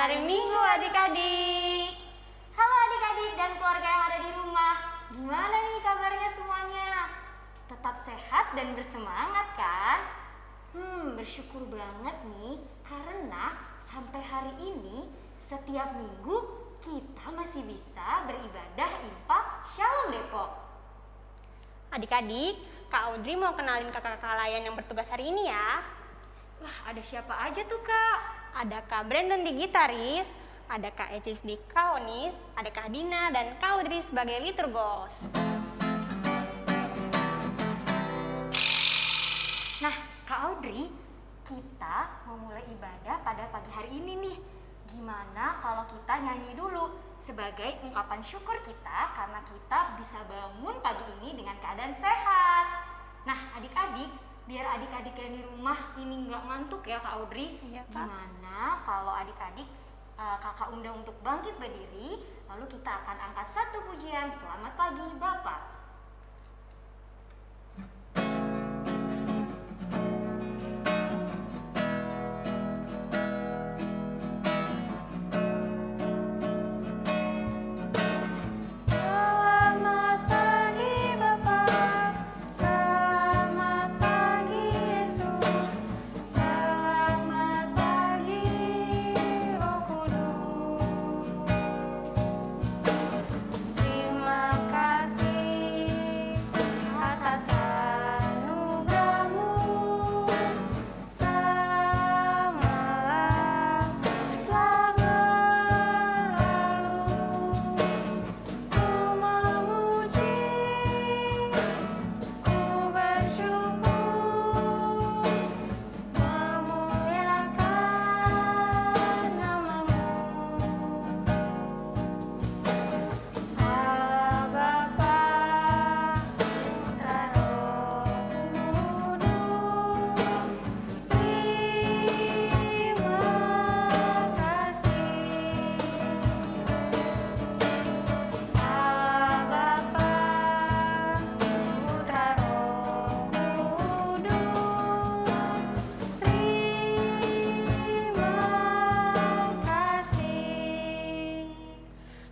Hari Minggu adik-adik. Halo adik-adik dan keluarga yang ada di rumah. Gimana nih kabarnya semuanya? Tetap sehat dan bersemangat kan? Hmm, bersyukur banget nih karena sampai hari ini setiap minggu kita masih bisa beribadah impak Shalom Depok. Adik-adik, Kak Audrey mau kenalin kakak-kakak lain yang bertugas hari ini ya. Wah, ada siapa aja tuh kak? Ada Kak Brandon di gitaris, ada Kak Ecis di kaonis, ada Kak Dina dan Kak sebagai liturgos. Nah, Kak Audrey, kita mau mulai ibadah pada pagi hari ini nih. Gimana kalau kita nyanyi dulu sebagai ungkapan syukur kita karena kita bisa bangun pagi ini dengan keadaan sehat. Nah, adik-adik, biar adik-adik yang di rumah ini nggak ngantuk ya Kak Audrey. Iya, Kak. Gimana kalau adik-adik eh, kakak undang untuk bangkit berdiri, lalu kita akan angkat satu pujian Selamat Pagi Bapak.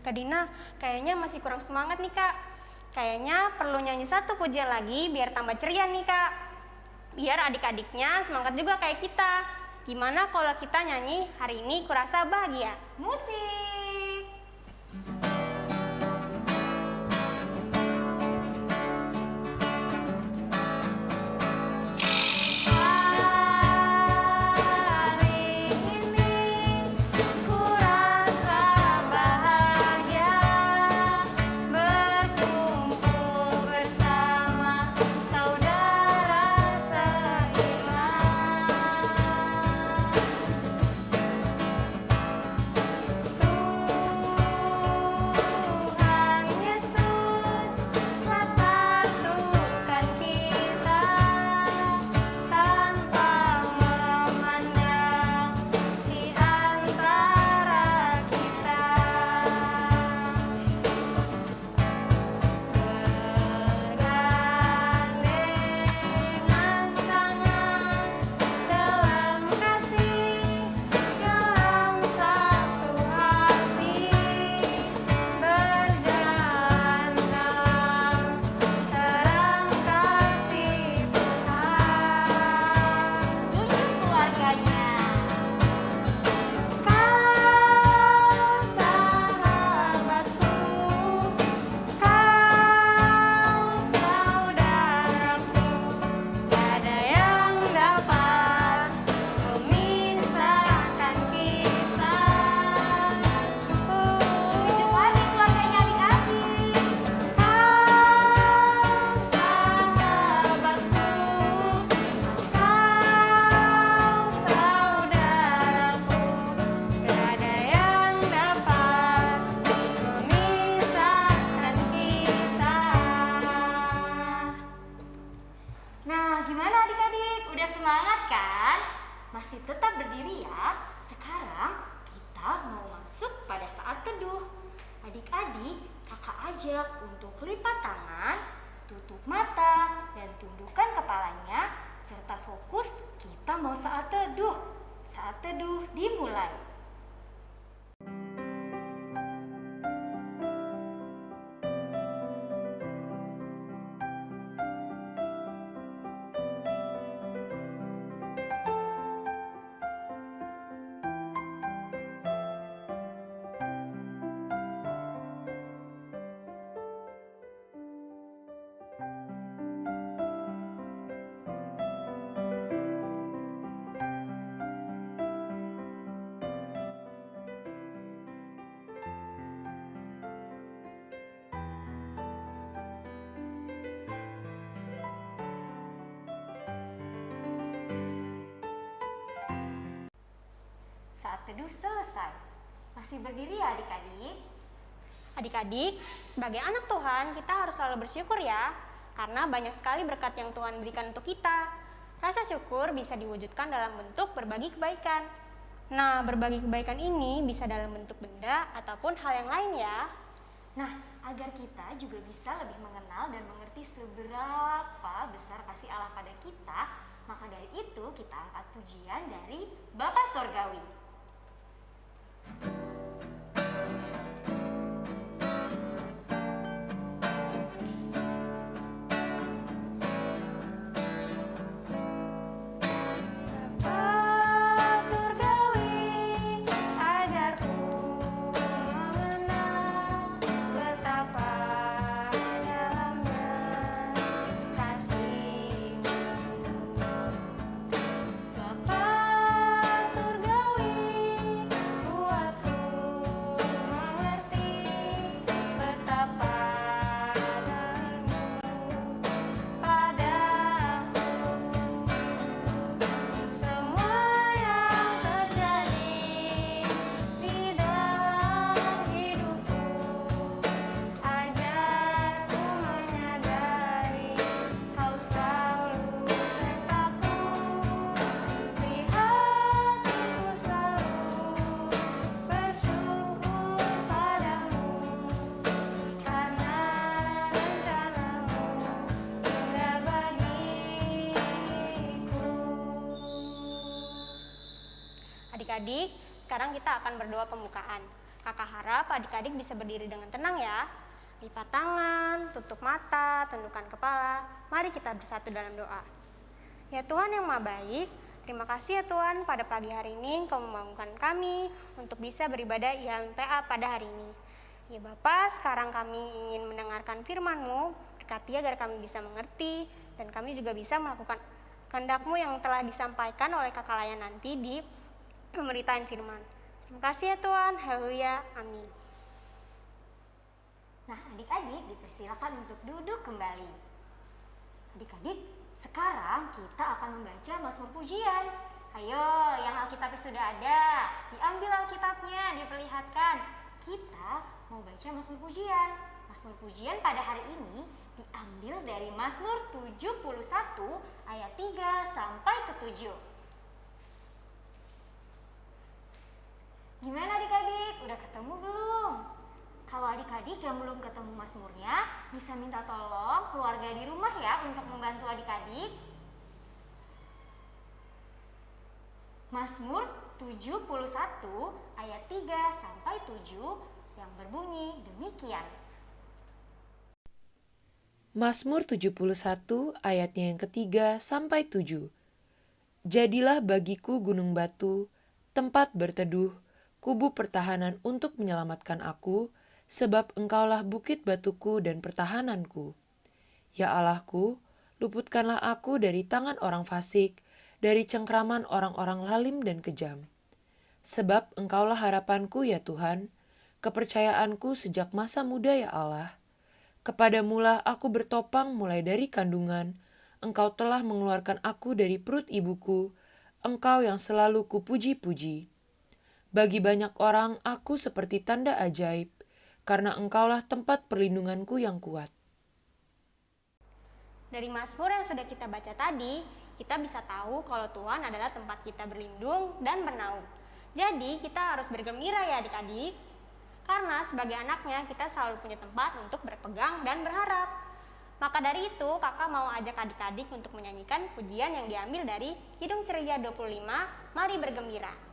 Kak Dina, kayaknya masih kurang semangat nih Kak. Kayaknya perlu nyanyi satu pujian lagi biar tambah ceria nih Kak. Biar adik-adiknya semangat juga kayak kita. Gimana kalau kita nyanyi hari ini kurasa bahagia? Musik. Teduh selesai. Masih berdiri ya adik-adik? Adik-adik, sebagai anak Tuhan, kita harus selalu bersyukur ya, karena banyak sekali berkat yang Tuhan berikan untuk kita. Rasa syukur bisa diwujudkan dalam bentuk berbagi kebaikan. Nah, berbagi kebaikan ini bisa dalam bentuk benda ataupun hal yang lain ya. Nah, agar kita juga bisa lebih mengenal dan mengerti seberapa besar kasih Allah pada kita, maka dari itu kita angkat pujian dari Bapa Sorgawi. えっ? Adik-adik, sekarang kita akan berdoa pembukaan. Kakak harap adik-adik bisa berdiri dengan tenang ya. Lipat tangan, tutup mata, tundukkan kepala. Mari kita bersatu dalam doa. Ya Tuhan yang Maha Baik, terima kasih ya Tuhan pada pagi hari ini Engkau membangunkan kami untuk bisa beribadah IHMPA pada hari ini. Ya Bapak, sekarang kami ingin mendengarkan firman-Mu, berkati agar kami bisa mengerti dan kami juga bisa melakukan kehendak-Mu yang telah disampaikan oleh kakak layan nanti di pemberitaan firman. Terima kasih ya Tuhan, haleluya, amin. Nah, adik-adik dipersilakan untuk duduk kembali. Adik-adik, sekarang kita akan membaca Mazmur Pujian. Ayo, yang Alkitabnya sudah ada, diambil Alkitabnya, diperlihatkan. Kita mau baca Mazmur Pujian. Mazmur Pujian pada hari ini diambil dari Mazmur 71 ayat 3 sampai ke 7. Gimana adik-adik? Udah ketemu belum? Kalau adik-adik yang belum ketemu Mazmurnya, bisa minta tolong keluarga di rumah ya untuk membantu adik-adik. Mazmur 71 ayat 3 sampai 7 yang berbunyi demikian. Mazmur 71 ayatnya yang ketiga sampai tujuh. Jadilah bagiku gunung batu, tempat berteduh, kubu pertahanan untuk menyelamatkan aku, sebab engkaulah bukit batuku dan pertahananku. Ya Allahku, luputkanlah aku dari tangan orang fasik, dari cengkraman orang-orang lalim dan kejam. Sebab engkaulah harapanku ya Tuhan, kepercayaanku sejak masa muda ya Allah. Kepadamulah aku bertopang mulai dari kandungan, engkau telah mengeluarkan aku dari perut ibuku, engkau yang selalu kupuji-puji. Bagi banyak orang aku seperti tanda ajaib, karena engkaulah tempat perlindunganku yang kuat. Dari Mazmur yang sudah kita baca tadi, kita bisa tahu kalau Tuhan adalah tempat kita berlindung dan bernaung. Jadi kita harus bergembira ya adik-adik. Karena sebagai anaknya kita selalu punya tempat untuk berpegang dan berharap. Maka dari itu kakak mau ajak adik-adik untuk menyanyikan pujian yang diambil dari Hidung Ceria 25, Mari Bergembira.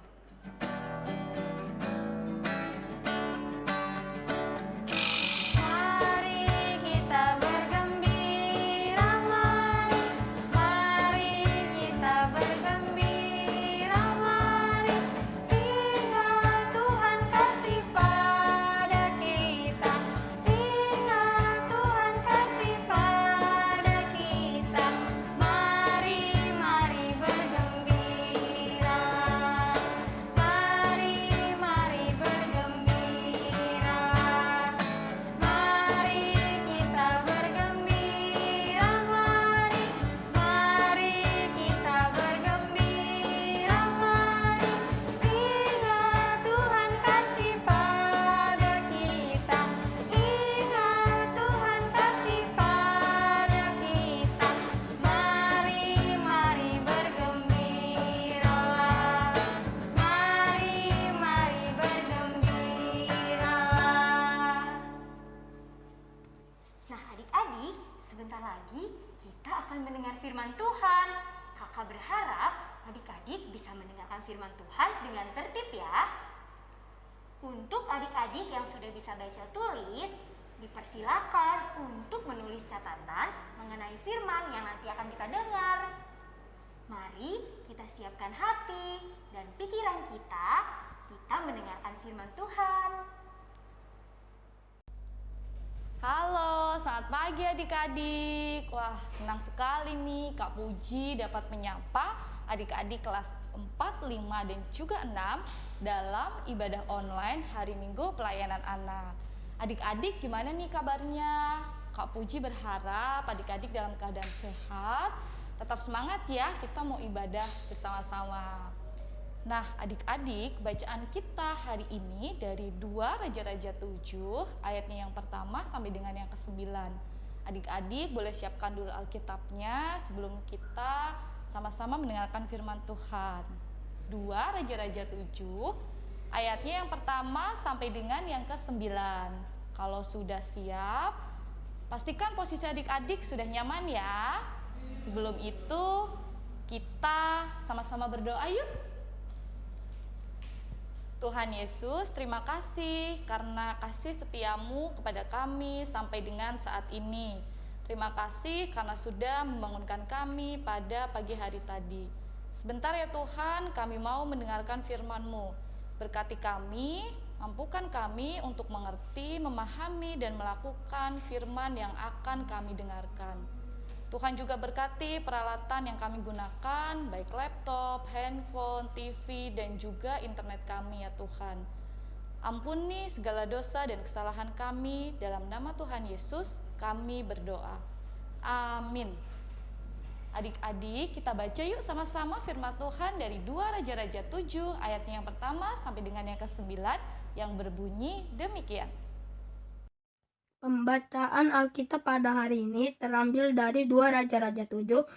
Bisa baca tulis, dipersilakan untuk menulis catatan mengenai firman yang nanti akan kita dengar. Mari kita siapkan hati dan pikiran kita, kita mendengarkan firman Tuhan. Halo, selamat pagi adik-adik. Wah, senang sekali nih Kak Puji dapat menyapa adik-adik kelas 4, 5, dan juga 6 dalam ibadah online hari Minggu pelayanan anak. Adik-adik gimana nih kabarnya? Kak Puji berharap adik-adik dalam keadaan sehat, tetap semangat ya, kita mau ibadah bersama-sama. Nah, adik-adik, bacaan kita hari ini dari 2 Raja-Raja 7, ayatnya yang pertama sampai dengan yang ke-9. Adik-adik boleh siapkan dulu Alkitabnya sebelum kita sama-sama mendengarkan firman Tuhan. 2 Raja-Raja 7, ayatnya yang pertama sampai dengan yang ke-9. Kalau sudah siap, pastikan posisi adik-adik sudah nyaman ya. Sebelum itu, kita sama-sama berdoa yuk. Tuhan Yesus, terima kasih karena kasih setiamu kepada kami sampai dengan saat ini. Terima kasih karena sudah membangunkan kami pada pagi hari tadi. Sebentar ya Tuhan, kami mau mendengarkan firman-Mu. Berkati kami, mampukan kami untuk mengerti, memahami, dan melakukan firman yang akan kami dengarkan. Tuhan juga berkati peralatan yang kami gunakan, baik laptop, handphone, TV, dan juga internet kami ya Tuhan. Ampuni segala dosa dan kesalahan kami dalam nama Tuhan Yesus kami berdoa. Amin. Adik-adik, kita baca yuk sama-sama firman Tuhan dari 2 Raja-Raja 7 ayatnya yang pertama sampai dengan yang ke-9 yang berbunyi demikian. Pembacaan Alkitab pada hari ini terambil dari 2 Raja-Raja 7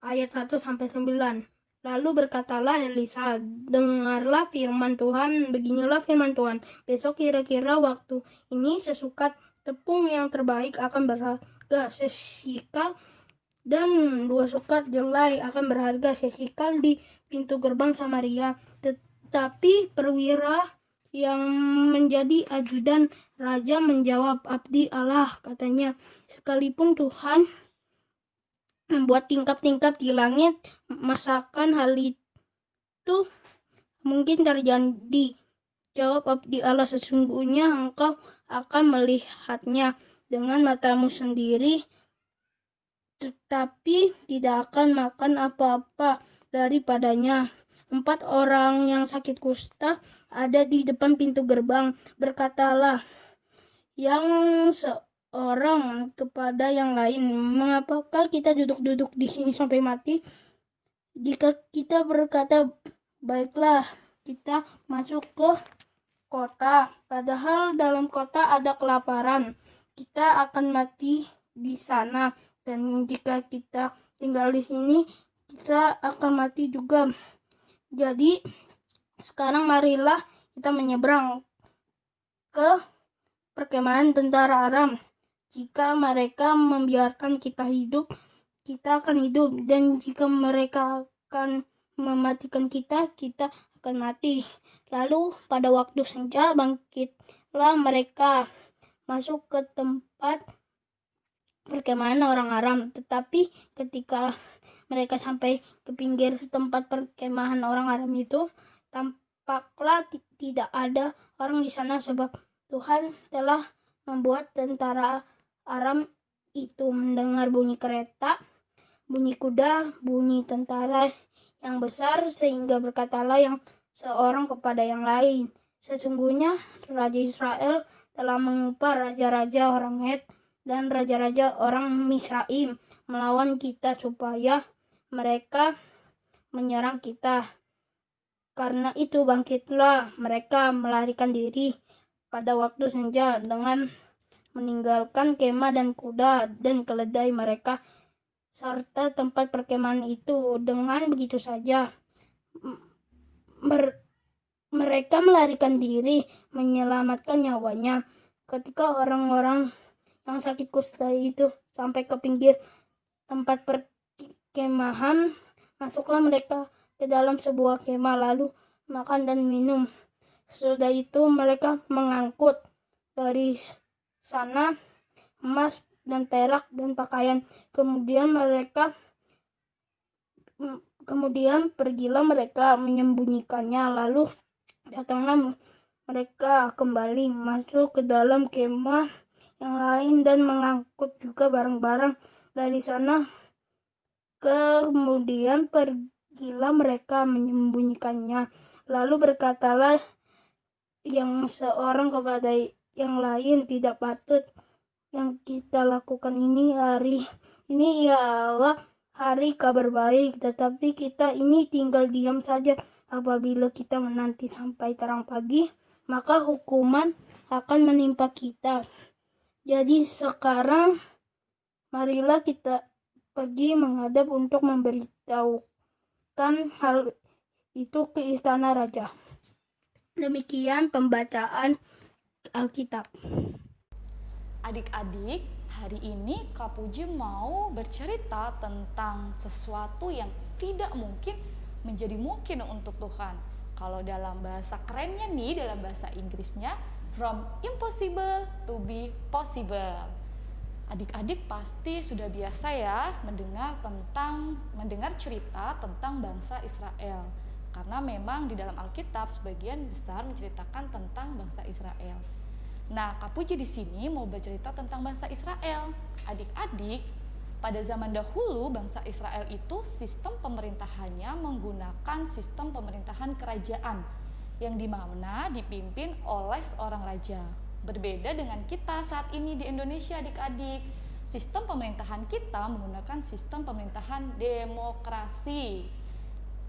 ayat 1 sampai 9. Lalu berkatalah Elisa, dengarlah firman Tuhan, beginilah firman Tuhan. Besok kira-kira waktu ini sesukat tepung yang terbaik akan berharga sesikal dan dua sukat jelai akan berharga sesikal di pintu gerbang Samaria. Tetapi perwira yang menjadi ajudan raja menjawab abdi Allah katanya sekalipun Tuhan membuat tingkap-tingkap di langit masakan hal itu mungkin terjadi jawab abdi Allah sesungguhnya engkau akan melihatnya dengan matamu sendiri tetapi tidak akan makan apa-apa daripadanya Empat orang yang sakit kusta ada di depan pintu gerbang. Berkatalah yang seorang kepada yang lain, "Mengapakah kita duduk-duduk di sini sampai mati? Jika kita berkata, baiklah, kita masuk ke kota, padahal dalam kota ada kelaparan, kita akan mati di sana, dan jika kita tinggal di sini, kita akan mati juga." Jadi sekarang marilah kita menyeberang ke perkemahan tentara Aram. Jika mereka membiarkan kita hidup, kita akan hidup. Dan jika mereka akan mematikan kita, kita akan mati. Lalu pada waktu senja bangkitlah mereka masuk ke tempat perkemahan orang Aram. Tetapi ketika mereka sampai ke pinggir tempat perkemahan orang Aram itu, tampaklah tidak ada orang di sana sebab Tuhan telah membuat tentara Aram itu mendengar bunyi kereta, bunyi kuda, bunyi tentara yang besar sehingga berkatalah yang seorang kepada yang lain. Sesungguhnya Raja Israel telah mengupah raja-raja orang Het dan raja-raja orang Misraim melawan kita supaya mereka menyerang kita. Karena itu bangkitlah mereka melarikan diri pada waktu senja dengan meninggalkan kemah dan kuda dan keledai mereka serta tempat perkemahan itu dengan begitu saja mer mereka melarikan diri menyelamatkan nyawanya ketika orang-orang yang sakit kusta itu sampai ke pinggir tempat perkemahan. Masuklah mereka ke dalam sebuah kemah lalu makan dan minum. Sesudah itu mereka mengangkut dari sana emas dan perak dan pakaian. Kemudian mereka kemudian pergilah mereka menyembunyikannya lalu datanglah mereka kembali masuk ke dalam kemah yang lain dan mengangkut juga barang-barang dari sana. Kemudian pergilah mereka menyembunyikannya. Lalu berkatalah yang seorang kepada yang lain tidak patut yang kita lakukan ini hari ini ialah hari kabar baik tetapi kita ini tinggal diam saja apabila kita menanti sampai terang pagi maka hukuman akan menimpa kita. Jadi sekarang marilah kita pergi menghadap untuk memberitahukan hal itu ke istana raja. Demikian pembacaan Alkitab. Adik-adik, hari ini Kak Puji mau bercerita tentang sesuatu yang tidak mungkin menjadi mungkin untuk Tuhan. Kalau dalam bahasa kerennya nih, dalam bahasa Inggrisnya, from impossible to be possible. Adik-adik pasti sudah biasa ya mendengar tentang mendengar cerita tentang bangsa Israel. Karena memang di dalam Alkitab sebagian besar menceritakan tentang bangsa Israel. Nah, Kak Puji di sini mau bercerita tentang bangsa Israel. Adik-adik, pada zaman dahulu, bangsa Israel itu sistem pemerintahannya menggunakan sistem pemerintahan kerajaan yang di mana dipimpin oleh seorang raja. Berbeda dengan kita saat ini di Indonesia adik-adik. Sistem pemerintahan kita menggunakan sistem pemerintahan demokrasi,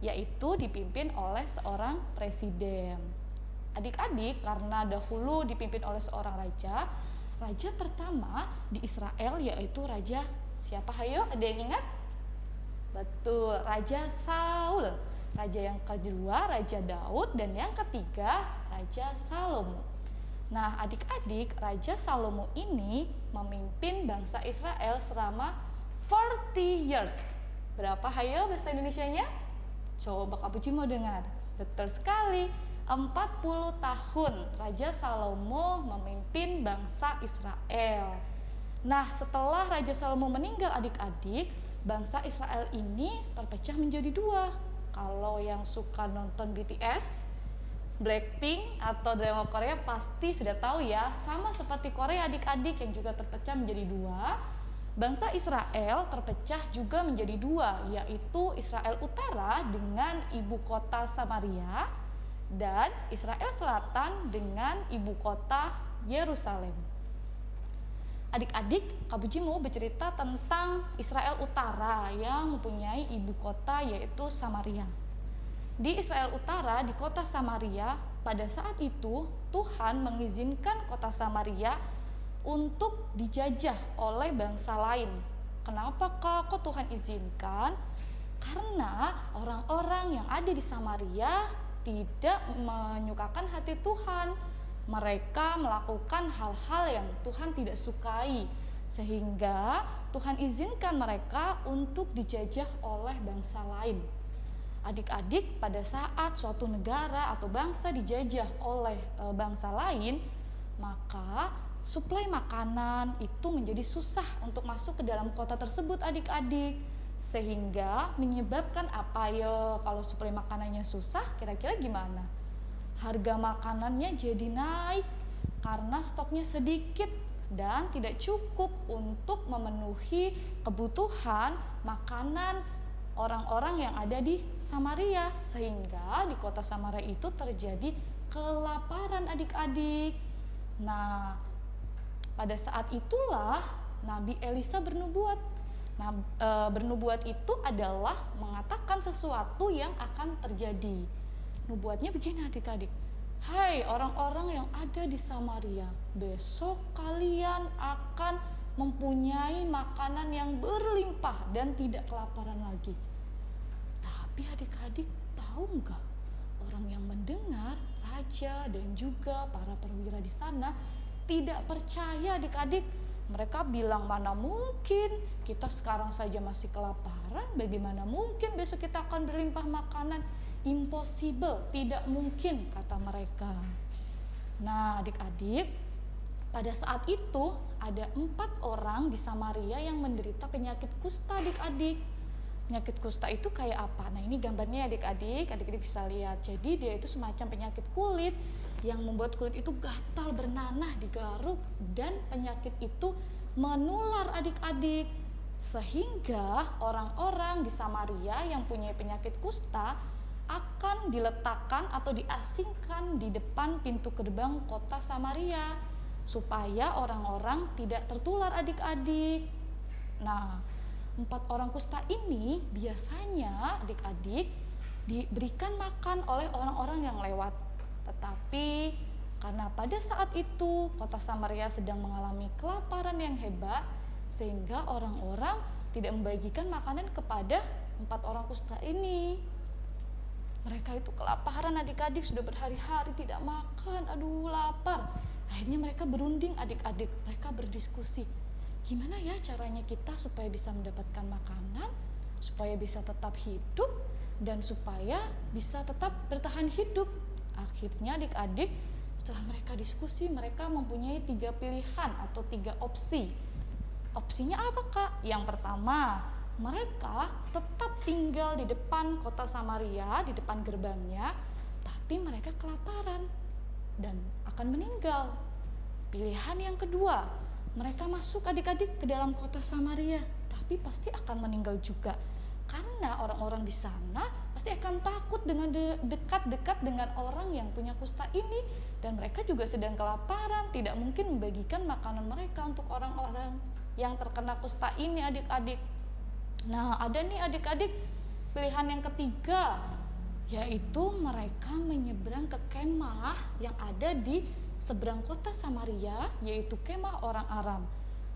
yaitu dipimpin oleh seorang presiden. Adik-adik, karena dahulu dipimpin oleh seorang raja, raja pertama di Israel yaitu Raja Siapa hayo? Ada yang ingat? Betul, Raja Saul. Raja yang kedua Raja Daud dan yang ketiga Raja Salomo. Nah, adik-adik, Raja Salomo ini memimpin bangsa Israel selama 40 years. Berapa hayo bahasa Indonesianya? Coba Kak Puji mau dengar. Betul sekali. 40 tahun Raja Salomo memimpin bangsa Israel. Nah, setelah Raja Salomo meninggal adik-adik, bangsa Israel ini terpecah menjadi dua. Kalau yang suka nonton BTS, Blackpink atau drama Korea pasti sudah tahu ya, sama seperti Korea adik-adik yang juga terpecah menjadi dua. Bangsa Israel terpecah juga menjadi dua, yaitu Israel Utara dengan ibu kota Samaria dan Israel Selatan dengan ibu kota Yerusalem. Adik-adik, Kak Buji mau bercerita tentang Israel Utara yang mempunyai ibu kota yaitu Samaria. Di Israel Utara, di kota Samaria, pada saat itu Tuhan mengizinkan kota Samaria untuk dijajah oleh bangsa lain. Kenapa kak? Kok Tuhan izinkan? Karena orang-orang yang ada di Samaria tidak menyukakan hati Tuhan mereka melakukan hal-hal yang Tuhan tidak sukai sehingga Tuhan izinkan mereka untuk dijajah oleh bangsa lain. Adik-adik, pada saat suatu negara atau bangsa dijajah oleh e, bangsa lain, maka suplai makanan itu menjadi susah untuk masuk ke dalam kota tersebut adik-adik sehingga menyebabkan apa ya kalau suplai makanannya susah kira-kira gimana harga makanannya jadi naik karena stoknya sedikit dan tidak cukup untuk memenuhi kebutuhan makanan orang-orang yang ada di Samaria sehingga di kota Samaria itu terjadi kelaparan adik-adik. Nah, pada saat itulah Nabi Elisa bernubuat. Nah, e, bernubuat itu adalah mengatakan sesuatu yang akan terjadi. Nubuatnya begini adik-adik. Hai orang-orang yang ada di Samaria, besok kalian akan mempunyai makanan yang berlimpah dan tidak kelaparan lagi. Tapi adik-adik tahu nggak? Orang yang mendengar, raja dan juga para perwira di sana tidak percaya adik-adik Mereka bilang mana mungkin kita sekarang saja masih kelaparan, bagaimana mungkin besok kita akan berlimpah makanan? Impossible, tidak mungkin kata mereka. Nah adik-adik, pada saat itu ada empat orang di Samaria yang menderita penyakit kusta adik-adik. Penyakit kusta itu kayak apa? Nah ini gambarnya adik-adik, adik-adik bisa lihat. Jadi dia itu semacam penyakit kulit yang membuat kulit itu gatal, bernanah, digaruk dan penyakit itu menular adik-adik. Sehingga orang-orang di Samaria yang punya penyakit kusta akan diletakkan atau diasingkan di depan pintu gerbang kota Samaria supaya orang-orang tidak tertular adik-adik. Nah, empat orang kusta ini biasanya adik-adik diberikan makan oleh orang-orang yang lewat. Tetapi karena pada saat itu kota Samaria sedang mengalami kelaparan yang hebat, sehingga orang-orang tidak membagikan makanan kepada empat orang kusta ini. Mereka itu kelaparan adik-adik sudah berhari-hari tidak makan, aduh lapar. Akhirnya mereka berunding adik-adik, mereka berdiskusi. Gimana ya caranya kita supaya bisa mendapatkan makanan, supaya bisa tetap hidup, dan supaya bisa tetap bertahan hidup. Akhirnya adik-adik setelah mereka diskusi, mereka mempunyai tiga pilihan atau tiga opsi. Opsinya apa kak? Yang pertama, mereka tetap tinggal di depan kota Samaria, di depan gerbangnya, tapi mereka kelaparan dan akan meninggal. Pilihan yang kedua, mereka masuk adik-adik ke dalam kota Samaria, tapi pasti akan meninggal juga. Karena orang-orang di sana pasti akan takut dengan de- dekat-dekat dengan orang yang punya kusta ini dan mereka juga sedang kelaparan, tidak mungkin membagikan makanan mereka untuk orang-orang yang terkena kusta ini adik-adik. Nah, ada nih adik-adik pilihan yang ketiga yaitu mereka menyeberang ke kemah yang ada di seberang kota Samaria yaitu kemah orang Aram.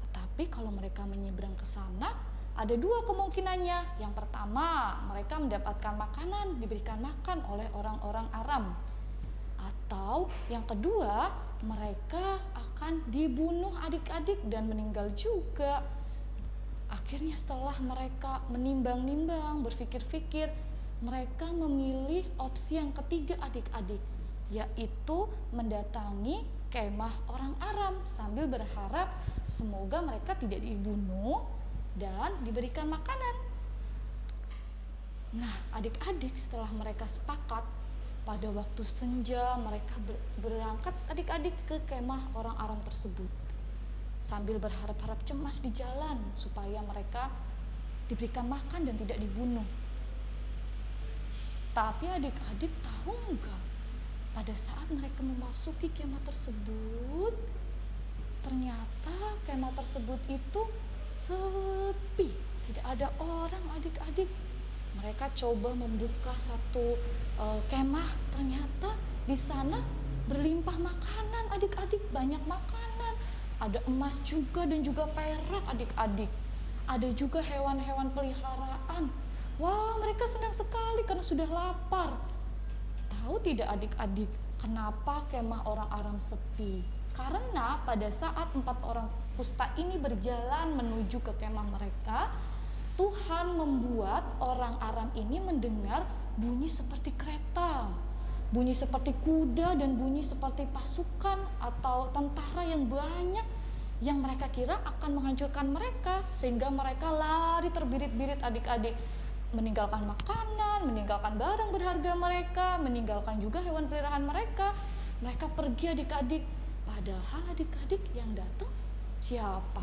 Tetapi kalau mereka menyeberang ke sana ada dua kemungkinannya. Yang pertama, mereka mendapatkan makanan, diberikan makan oleh orang-orang Aram. Atau yang kedua, mereka akan dibunuh adik-adik dan meninggal juga. Akhirnya setelah mereka menimbang-nimbang, berpikir-pikir, mereka memilih opsi yang ketiga adik-adik, yaitu mendatangi kemah orang Aram sambil berharap semoga mereka tidak dibunuh dan diberikan makanan. Nah, adik-adik setelah mereka sepakat pada waktu senja mereka ber- berangkat adik-adik ke kemah orang Aram tersebut sambil berharap-harap cemas di jalan supaya mereka diberikan makan dan tidak dibunuh. Tapi adik-adik tahu nggak pada saat mereka memasuki kemah tersebut ternyata kemah tersebut itu sepi, tidak ada orang adik-adik. Mereka coba membuka satu uh, kemah, ternyata di sana berlimpah makanan adik-adik, banyak makanan. Ada emas juga dan juga perak adik-adik. Ada juga hewan-hewan peliharaan. Wah, mereka senang sekali karena sudah lapar. Tahu tidak adik-adik, kenapa kemah orang Aram sepi? Karena pada saat empat orang kusta ini berjalan menuju ke kemah mereka, Tuhan membuat orang Aram ini mendengar bunyi seperti kereta, bunyi seperti kuda dan bunyi seperti pasukan atau tentara yang banyak yang mereka kira akan menghancurkan mereka sehingga mereka lari terbirit-birit adik-adik meninggalkan makanan, meninggalkan barang berharga mereka, meninggalkan juga hewan peliharaan mereka. Mereka pergi adik-adik. Padahal adik-adik yang datang siapa?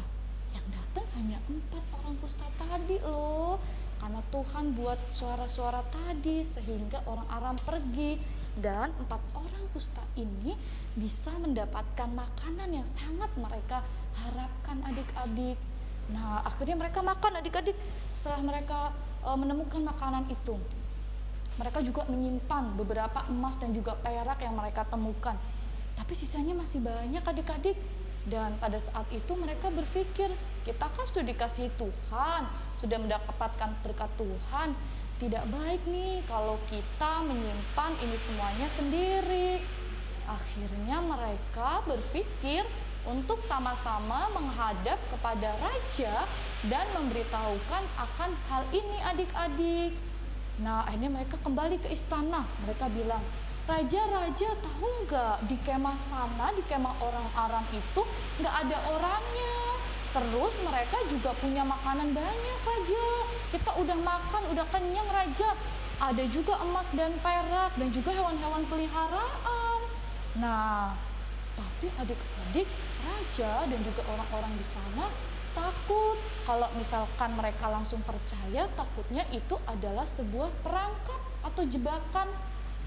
Yang datang hanya empat orang kusta tadi loh. Karena Tuhan buat suara-suara tadi sehingga orang Aram pergi dan empat orang kusta ini bisa mendapatkan makanan yang sangat mereka harapkan adik-adik. Nah, akhirnya mereka makan adik-adik. Setelah mereka e, menemukan makanan itu, mereka juga menyimpan beberapa emas dan juga perak yang mereka temukan. Tapi sisanya masih banyak adik-adik. Dan pada saat itu mereka berpikir, kita kan sudah dikasih Tuhan, sudah mendapatkan berkat Tuhan. Tidak baik nih kalau kita menyimpan ini semuanya sendiri. Akhirnya mereka berpikir untuk sama-sama menghadap kepada raja dan memberitahukan akan hal ini adik-adik. Nah, akhirnya mereka kembali ke istana. Mereka bilang, Raja, Raja, tahu nggak di kemah sana, di kemah orang Aram itu nggak ada orangnya. Terus mereka juga punya makanan banyak, Raja. Kita udah makan, udah kenyang, Raja. Ada juga emas dan perak dan juga hewan-hewan peliharaan. Nah, tapi adik-adik, Raja dan juga orang-orang di sana takut kalau misalkan mereka langsung percaya takutnya itu adalah sebuah perangkap atau jebakan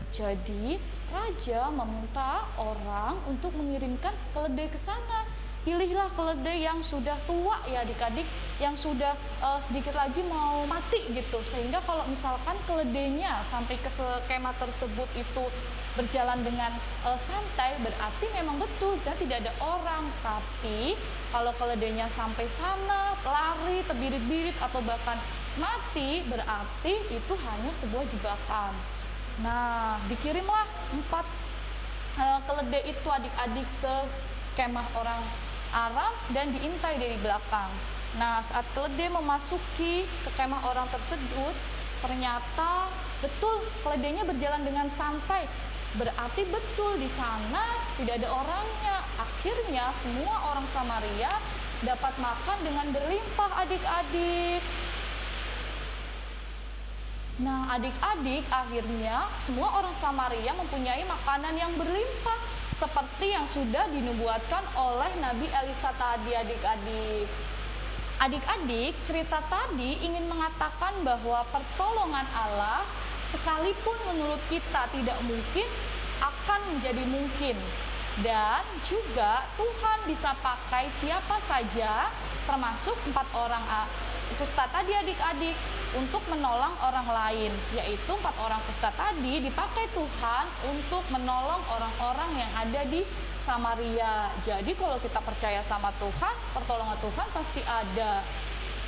jadi raja meminta orang untuk mengirimkan keledai ke sana. Pilihlah keledai yang sudah tua ya adik-adik yang sudah uh, sedikit lagi mau mati gitu. Sehingga kalau misalkan keledainya sampai ke skema tersebut itu berjalan dengan uh, santai berarti memang betul saya tidak ada orang. Tapi kalau keledainya sampai sana lari terbirit-birit atau bahkan mati berarti itu hanya sebuah jebakan nah dikirimlah empat uh, keledai itu adik-adik ke kemah orang Arab dan diintai dari belakang nah saat keledai memasuki ke kemah orang tersebut ternyata betul keledainya berjalan dengan santai Berarti betul di sana tidak ada orangnya. Akhirnya semua orang Samaria dapat makan dengan berlimpah adik-adik. Nah, adik-adik akhirnya semua orang Samaria mempunyai makanan yang berlimpah seperti yang sudah dinubuatkan oleh Nabi Elisa tadi adik-adik. Adik-adik, cerita tadi ingin mengatakan bahwa pertolongan Allah sekalipun menurut kita tidak mungkin akan menjadi mungkin dan juga Tuhan bisa pakai siapa saja termasuk empat orang ustadz tadi adik-adik untuk menolong orang lain yaitu empat orang ustadz tadi dipakai Tuhan untuk menolong orang-orang yang ada di Samaria. Jadi kalau kita percaya sama Tuhan pertolongan Tuhan pasti ada.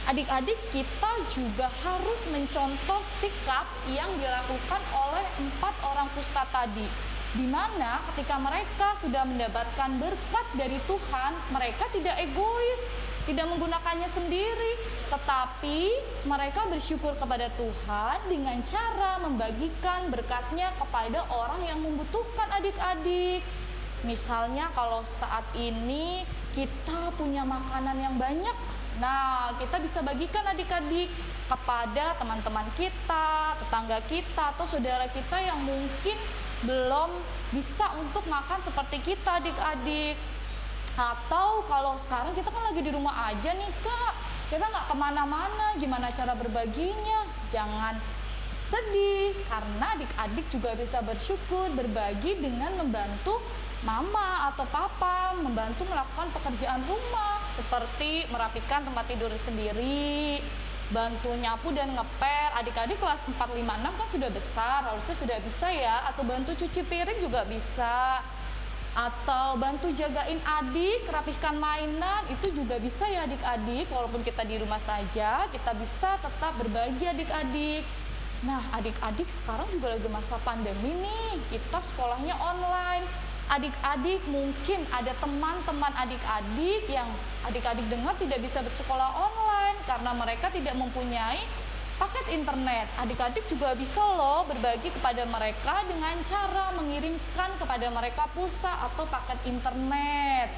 Adik-adik kita juga harus mencontoh sikap yang dilakukan oleh empat orang ustadz tadi. Di mana ketika mereka sudah mendapatkan berkat dari Tuhan, mereka tidak egois, tidak menggunakannya sendiri, tetapi mereka bersyukur kepada Tuhan dengan cara membagikan berkatnya kepada orang yang membutuhkan adik-adik. Misalnya kalau saat ini kita punya makanan yang banyak, Nah, kita bisa bagikan adik-adik kepada teman-teman kita, tetangga kita, atau saudara kita yang mungkin belum bisa untuk makan seperti kita adik-adik. Atau kalau sekarang kita kan lagi di rumah aja nih kak, kita nggak ke mana-mana, gimana cara berbaginya? Jangan sedih, karena adik-adik juga bisa bersyukur, berbagi dengan membantu mama atau papa membantu melakukan pekerjaan rumah seperti merapikan tempat tidur sendiri, bantu nyapu dan ngepel. Adik-adik kelas 4, 5, 6 kan sudah besar, harusnya sudah bisa ya. Atau bantu cuci piring juga bisa. Atau bantu jagain adik, rapihkan mainan, itu juga bisa ya adik-adik. Walaupun kita di rumah saja, kita bisa tetap berbagi adik-adik. Nah, adik-adik sekarang juga lagi masa pandemi nih. Kita sekolahnya online adik-adik mungkin ada teman-teman adik-adik yang adik-adik dengar tidak bisa bersekolah online karena mereka tidak mempunyai paket internet. Adik-adik juga bisa loh berbagi kepada mereka dengan cara mengirimkan kepada mereka pulsa atau paket internet.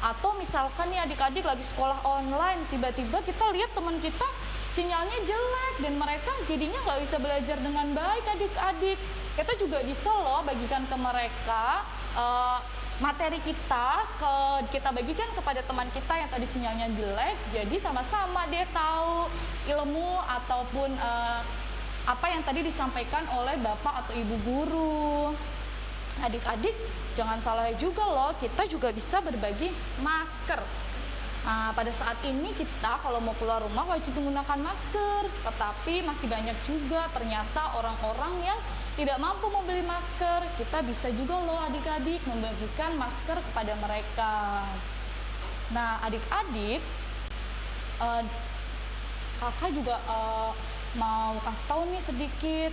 Atau misalkan nih adik-adik lagi sekolah online, tiba-tiba kita lihat teman kita sinyalnya jelek dan mereka jadinya nggak bisa belajar dengan baik adik-adik. Kita juga bisa loh bagikan ke mereka uh, materi kita ke kita bagikan kepada teman kita yang tadi sinyalnya jelek jadi sama-sama dia tahu ilmu ataupun uh, apa yang tadi disampaikan oleh bapak atau ibu guru. Adik-adik jangan salah juga loh kita juga bisa berbagi masker Nah, pada saat ini kita kalau mau keluar rumah wajib menggunakan masker, tetapi masih banyak juga ternyata orang-orang yang tidak mampu membeli masker. Kita bisa juga loh adik-adik membagikan masker kepada mereka. Nah, adik-adik, uh, kakak juga uh, mau kasih tahu nih sedikit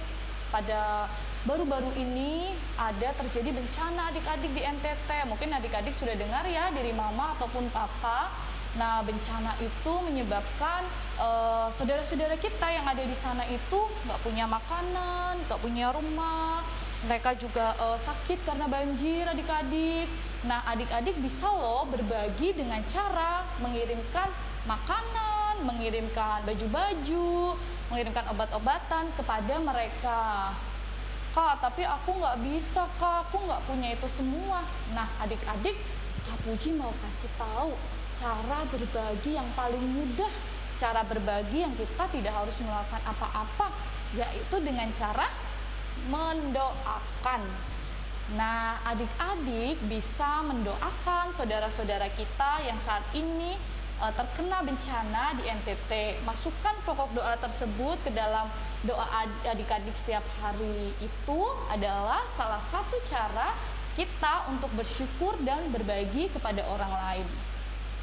pada baru-baru ini ada terjadi bencana adik-adik di NTT. Mungkin adik-adik sudah dengar ya dari mama ataupun papa. Nah, bencana itu menyebabkan eh, saudara-saudara kita yang ada di sana itu nggak punya makanan, nggak punya rumah. Mereka juga eh, sakit karena banjir adik-adik. Nah, adik-adik bisa loh berbagi dengan cara mengirimkan makanan, mengirimkan baju-baju, mengirimkan obat-obatan kepada mereka. Kak, tapi aku nggak bisa, Kak. Aku nggak punya itu semua. Nah, adik-adik, Kak Puji mau kasih tahu cara berbagi yang paling mudah. Cara berbagi yang kita tidak harus melakukan apa-apa, yaitu dengan cara mendoakan. Nah, adik-adik bisa mendoakan saudara-saudara kita yang saat ini uh, terkena bencana di NTT. Masukkan pokok doa tersebut ke dalam doa adik-adik setiap hari itu adalah salah satu cara kita untuk bersyukur dan berbagi kepada orang lain.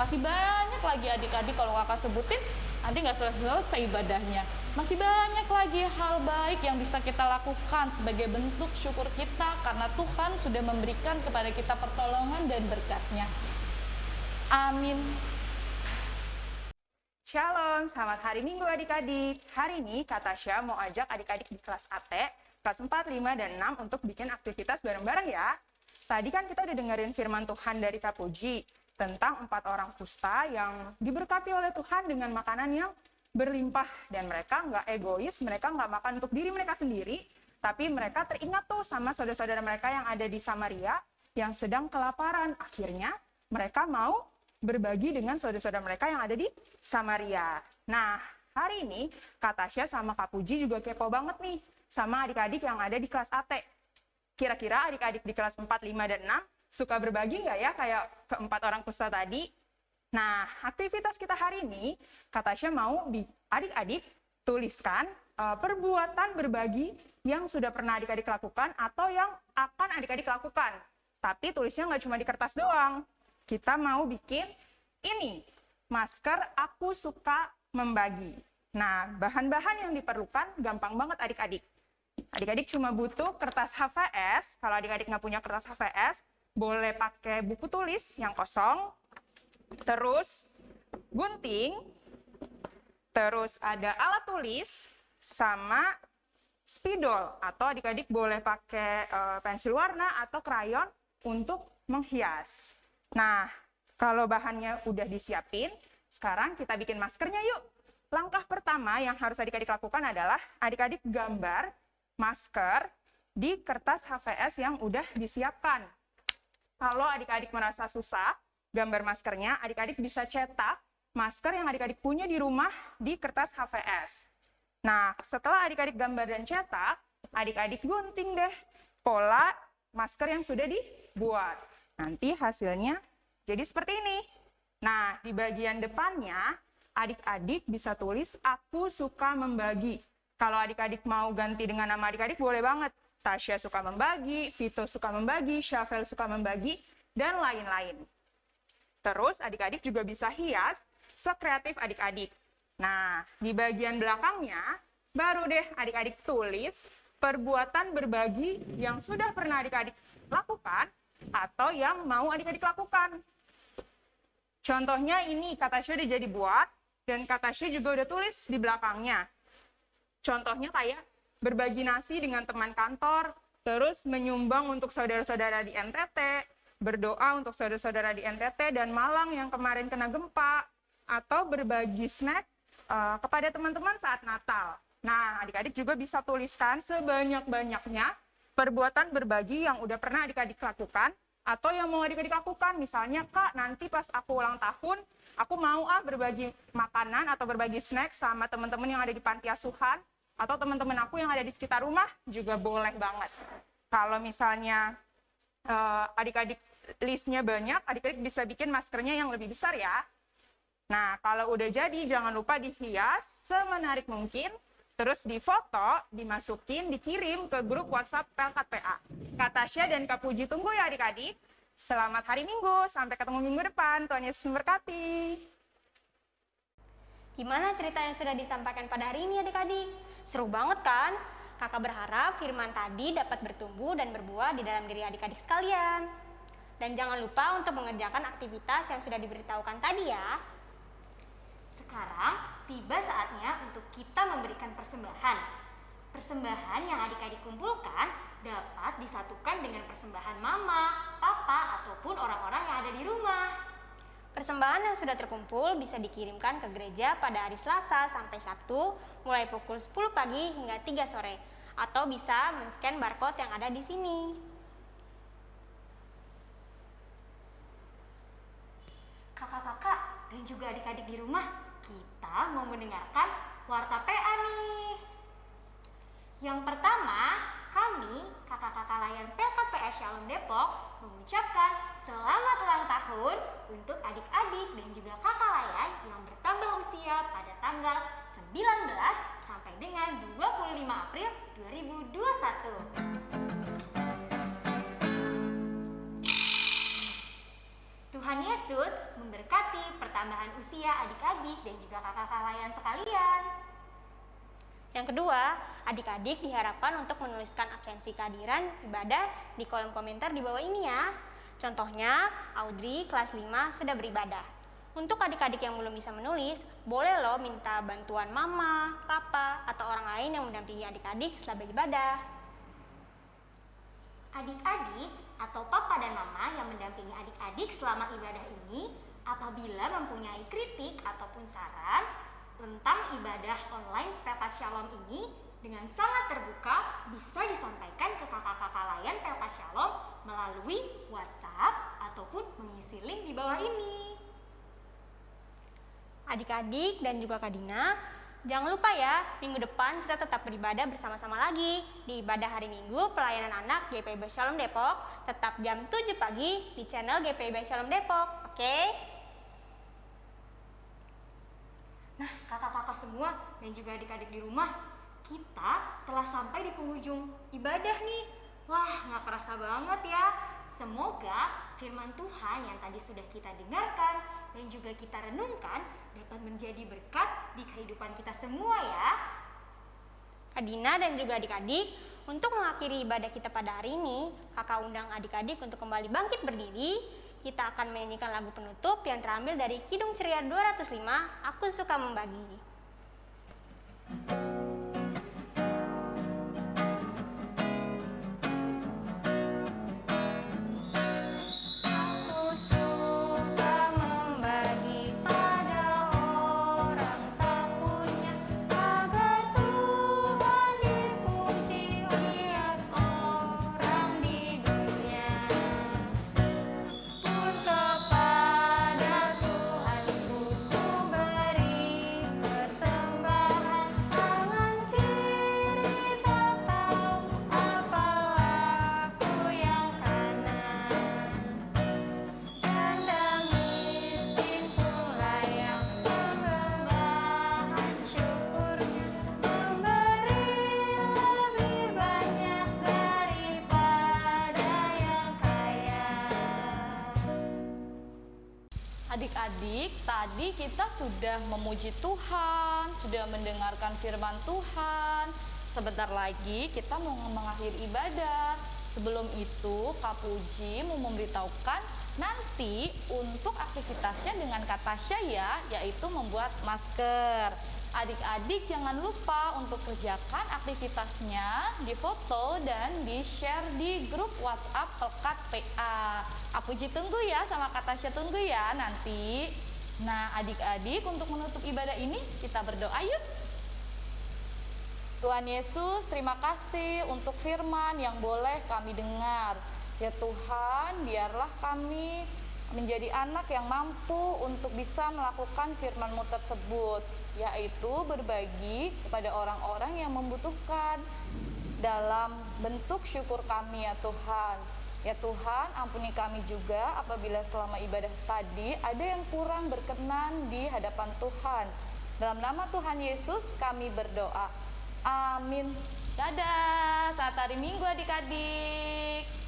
Masih banyak lagi adik-adik kalau kakak sebutin, nanti nggak selesai-selesai ibadahnya. Masih banyak lagi hal baik yang bisa kita lakukan sebagai bentuk syukur kita karena Tuhan sudah memberikan kepada kita pertolongan dan berkatnya. Amin. Shalom, selamat hari Minggu adik-adik. Hari ini Kak Tasya mau ajak adik-adik di kelas AT, kelas 4, 5, dan 6 untuk bikin aktivitas bareng-bareng ya. Tadi kan kita udah dengerin firman Tuhan dari Kak Puji tentang empat orang kusta yang diberkati oleh Tuhan dengan makanan yang berlimpah. Dan mereka nggak egois, mereka nggak makan untuk diri mereka sendiri, tapi mereka teringat tuh sama saudara-saudara mereka yang ada di Samaria yang sedang kelaparan. Akhirnya mereka mau berbagi dengan saudara-saudara mereka yang ada di Samaria. Nah, hari ini Kak Tasya sama Kak Puji juga kepo banget nih sama adik-adik yang ada di kelas AT. Kira-kira adik-adik di kelas 4, 5, dan 6 suka berbagi nggak ya kayak keempat orang kusta tadi? Nah, aktivitas kita hari ini, Kak Tasya mau adik-adik tuliskan uh, perbuatan berbagi yang sudah pernah adik-adik lakukan atau yang akan adik-adik lakukan. Tapi tulisnya nggak cuma di kertas doang, kita mau bikin ini, masker aku suka membagi. Nah, bahan-bahan yang diperlukan gampang banget adik-adik. Adik-adik cuma butuh kertas HVS, kalau adik-adik nggak punya kertas HVS, boleh pakai buku tulis yang kosong, terus gunting, terus ada alat tulis, sama spidol, atau adik-adik boleh pakai uh, pensil warna atau krayon untuk menghias. Nah, kalau bahannya udah disiapin, sekarang kita bikin maskernya yuk. Langkah pertama yang harus adik-adik lakukan adalah adik-adik gambar masker di kertas HVS yang udah disiapkan. Kalau adik-adik merasa susah gambar maskernya, adik-adik bisa cetak masker yang adik-adik punya di rumah di kertas HVS. Nah, setelah adik-adik gambar dan cetak, adik-adik gunting deh pola masker yang sudah dibuat. Nanti hasilnya jadi seperti ini. Nah, di bagian depannya, adik-adik bisa tulis, aku suka membagi. Kalau adik-adik mau ganti dengan nama adik-adik, boleh banget. Tasya suka membagi, Vito suka membagi, Syafel suka membagi, dan lain-lain. Terus adik-adik juga bisa hias sekreatif adik-adik. Nah, di bagian belakangnya, baru deh adik-adik tulis perbuatan berbagi yang sudah pernah adik-adik lakukan atau yang mau adik-adik lakukan. Contohnya ini kata udah jadi buat dan kata juga udah tulis di belakangnya. Contohnya kayak berbagi nasi dengan teman kantor, terus menyumbang untuk saudara-saudara di NTT, berdoa untuk saudara-saudara di NTT dan Malang yang kemarin kena gempa, atau berbagi snack uh, kepada teman-teman saat Natal. Nah, adik-adik juga bisa tuliskan sebanyak-banyaknya perbuatan berbagi yang udah pernah adik-adik lakukan atau yang mau adik-adik lakukan misalnya kak nanti pas aku ulang tahun aku mau ah berbagi makanan atau berbagi snack sama teman-teman yang ada di panti asuhan atau teman-teman aku yang ada di sekitar rumah juga boleh banget kalau misalnya uh, adik-adik listnya banyak adik-adik bisa bikin maskernya yang lebih besar ya nah kalau udah jadi jangan lupa dihias semenarik mungkin Terus difoto, dimasukin, dikirim ke grup WhatsApp Pelkat PA. Kak Tasya dan Kak Puji tunggu ya adik-adik. Selamat hari Minggu, sampai ketemu minggu depan. Tuhan Yesus memberkati. Gimana cerita yang sudah disampaikan pada hari ini adik-adik? Seru banget kan? Kakak berharap firman tadi dapat bertumbuh dan berbuah di dalam diri adik-adik sekalian. Dan jangan lupa untuk mengerjakan aktivitas yang sudah diberitahukan tadi ya. Sekarang tiba saatnya untuk kita memberikan persembahan. Persembahan yang adik-adik kumpulkan dapat disatukan dengan persembahan mama, papa, ataupun orang-orang yang ada di rumah. Persembahan yang sudah terkumpul bisa dikirimkan ke gereja pada hari Selasa sampai Sabtu mulai pukul 10 pagi hingga 3 sore atau bisa men-scan barcode yang ada di sini. Kakak-kakak dan juga adik-adik di rumah, kita mau mendengarkan warta PA nih. Yang pertama, kami, kakak-kakak layan PKPA Shalom Depok, mengucapkan selamat ulang tahun untuk adik-adik dan juga kakak layan yang bertambah usia pada tanggal 19 sampai dengan 25 April 2021. Tuhan Yesus memberkati pertambahan usia adik-adik dan juga kakak-kakak layan sekalian. Yang kedua, adik-adik diharapkan untuk menuliskan absensi kehadiran ibadah di kolom komentar di bawah ini ya. Contohnya, Audrey kelas 5 sudah beribadah. Untuk adik-adik yang belum bisa menulis, boleh loh minta bantuan mama, papa, atau orang lain yang mendampingi adik-adik setelah beribadah. Adik-adik atau papa dan mama yang mendampingi adik-adik selama ibadah ini apabila mempunyai kritik ataupun saran tentang ibadah online Pelkas Shalom ini dengan sangat terbuka bisa disampaikan ke kakak-kakak layan Pelkas Shalom melalui WhatsApp ataupun mengisi link di bawah ini. Adik-adik dan juga Kak Dina, jangan lupa ya, minggu depan kita tetap beribadah bersama-sama lagi di ibadah hari Minggu pelayanan anak GPIB Shalom Depok, tetap jam 7 pagi di channel GPIB Shalom Depok, oke? Nah, kakak-kakak semua dan juga adik-adik di rumah, kita telah sampai di penghujung ibadah nih. Wah, nggak kerasa banget ya. Semoga firman Tuhan yang tadi sudah kita dengarkan dan juga kita renungkan dapat menjadi berkat di kehidupan kita semua ya. Kak Dina dan juga adik-adik, untuk mengakhiri ibadah kita pada hari ini, kakak undang adik-adik untuk kembali bangkit berdiri. Kita akan menyanyikan lagu penutup yang terambil dari Kidung Ceria 205, Aku Suka Membagi. Aku kita sudah memuji Tuhan, sudah mendengarkan firman Tuhan. Sebentar lagi kita mau mengakhiri ibadah. Sebelum itu, Kak Puji mau memberitahukan nanti untuk aktivitasnya dengan Kak Tasya ya, yaitu membuat masker. Adik-adik jangan lupa untuk kerjakan aktivitasnya di foto dan di share di grup WhatsApp Pelkat PA. Apuji tunggu ya sama Kak Tasya tunggu ya nanti. Nah adik-adik untuk menutup ibadah ini kita berdoa yuk. Tuhan Yesus, terima kasih untuk firman yang boleh kami dengar. Ya Tuhan, biarlah kami menjadi anak yang mampu untuk bisa melakukan firman-Mu tersebut, yaitu berbagi kepada orang-orang yang membutuhkan dalam bentuk syukur kami ya Tuhan. Ya Tuhan, ampuni kami juga apabila selama ibadah tadi ada yang kurang berkenan di hadapan Tuhan. Dalam nama Tuhan Yesus kami berdoa. Amin. Dadah, saat hari Minggu adik-adik.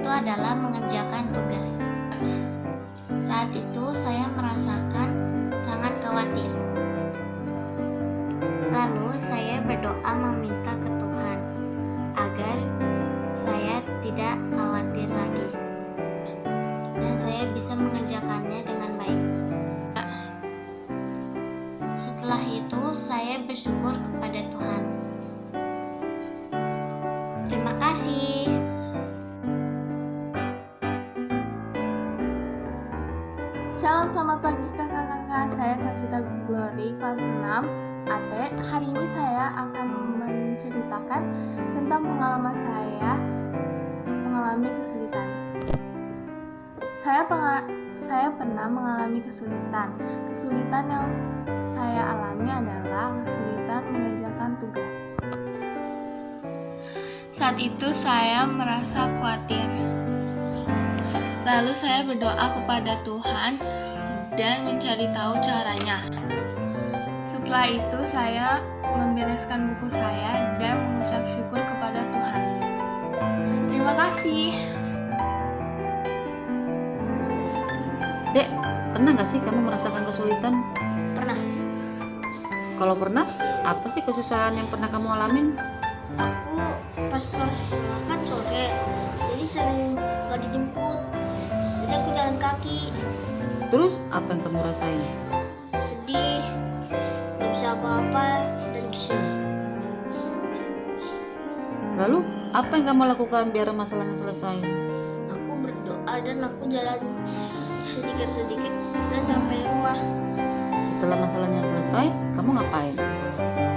Itu adalah mengerjakan tugas. Saat itu saya merasakan sangat khawatir. Lalu saya berdoa meminta ke Tuhan agar saya tidak khawatir lagi dan saya bisa mengerjakannya dengan baik. Setelah itu saya bersyukur kepada kelas 6 AT. Hari ini saya akan menceritakan tentang pengalaman saya mengalami kesulitan. Saya saya pernah mengalami kesulitan. Kesulitan yang saya alami adalah kesulitan mengerjakan tugas. Saat itu saya merasa khawatir. Lalu saya berdoa kepada Tuhan dan mencari tahu caranya. Setelah itu saya membereskan buku saya dan mengucap syukur kepada Tuhan. Terima kasih. Dek, pernah nggak sih kamu merasakan kesulitan? Pernah Kalau pernah, apa sih kesusahan yang pernah kamu alamin? aku pas pulang sekolah kan sore, jadi sering gak dijemput. Jadi aku jalan kaki, Terus, apa yang kamu rasain? Bisa apa-apa dan kesel. Lalu, apa yang kamu lakukan biar masalahnya selesai? Aku berdoa dan aku jalan sedikit-sedikit dan sampai rumah. Setelah masalahnya selesai, kamu ngapain?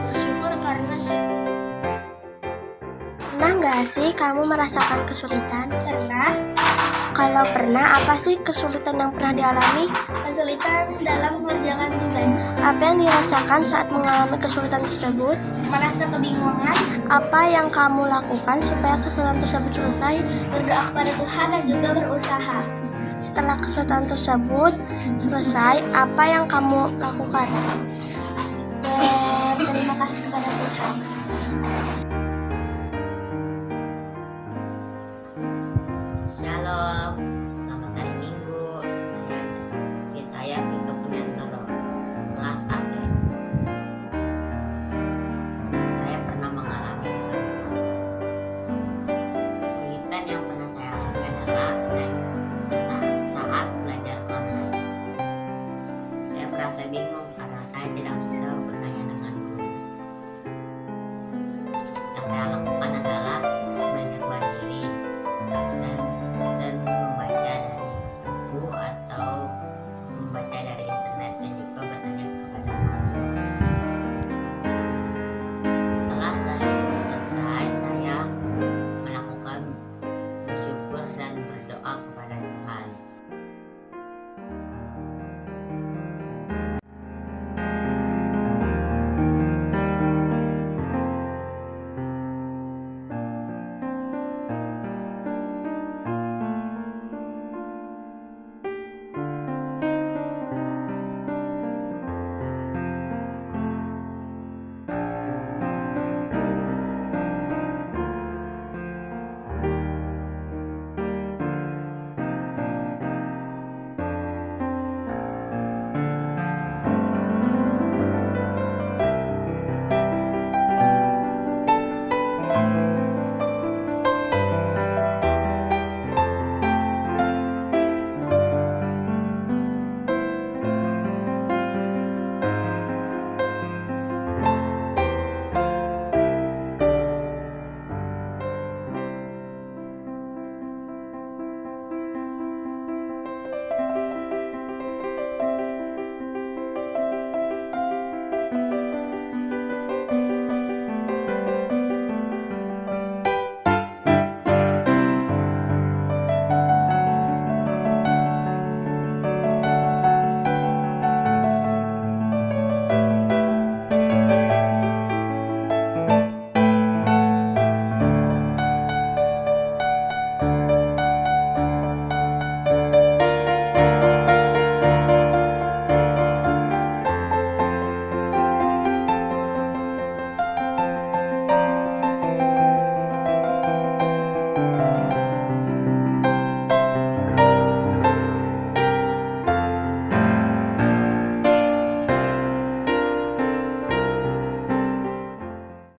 Bersyukur karena Pernah nggak sih kamu merasakan kesulitan? pernah Kalau pernah, apa sih kesulitan yang pernah dialami? kesulitan dalam mengerjakan tugas, Apa yang dirasakan saat mengalami kesulitan tersebut? merasa kebingungan, Apa yang kamu lakukan supaya kesulitan tersebut selesai? berdoa kepada Tuhan dan juga berusaha. Setelah kesulitan tersebut selesai, apa yang kamu lakukan? Berterima kasih kepada Tuhan.